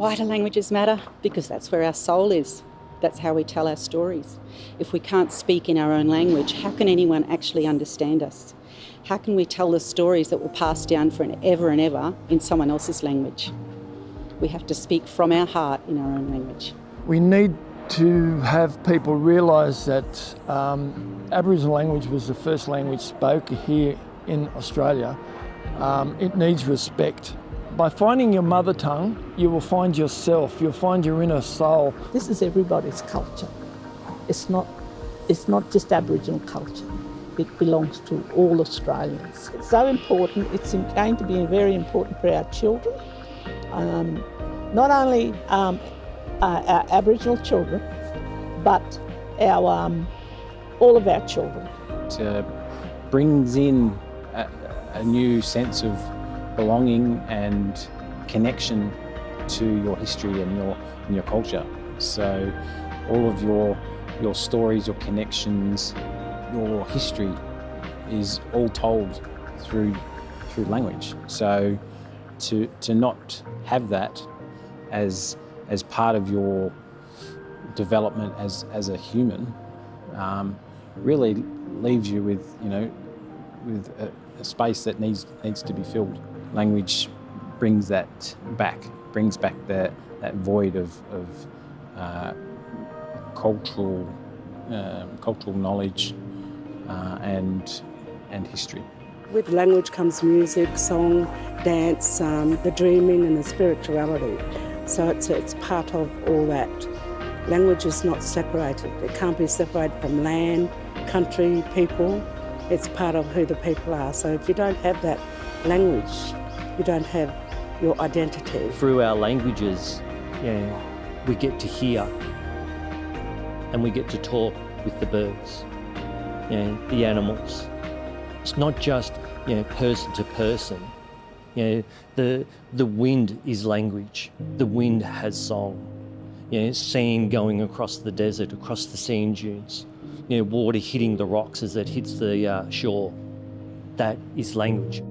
Why do languages matter? Because that's where our soul is. That's how we tell our stories. If we can't speak in our own language, how can anyone actually understand us? How can we tell the stories that will pass down for an ever and ever in someone else's language? We have to speak from our heart in our own language. We need to have people realise that um, Aboriginal language was the first language spoken here in Australia. Um, it needs respect. By finding your mother tongue, you will find yourself, you'll find your inner soul. This is everybody's culture. It's not, it's not just Aboriginal culture. It belongs to all Australians. It's so important, it's going to be very important for our children. Um, not only um, uh, our Aboriginal children, but our, um, all of our children. It brings in a, a new sense of belonging and connection to your history and your, and your culture. So all of your, your stories, your connections, your history is all told through, through language. So to, to not have that as, as part of your development as, as a human um, really leaves you with, you know, with a, a space that needs, needs to be filled. Language brings that back, brings back that, that void of, of uh, cultural, um, cultural knowledge uh, and, and history. With language comes music, song, dance, um, the dreaming and the spirituality. So it's, it's part of all that. Language is not separated. It can't be separated from land, country, people. It's part of who the people are. So if you don't have that language, you don't have your identity. Through our languages, yeah, we get to hear and we get to talk with the birds, yeah, the animals. It's not just you know, person to person. You know, the, the wind is language. The wind has song. You know, sand going across the desert, across the sand dunes. You know, water hitting the rocks as it hits the uh, shore. That is language.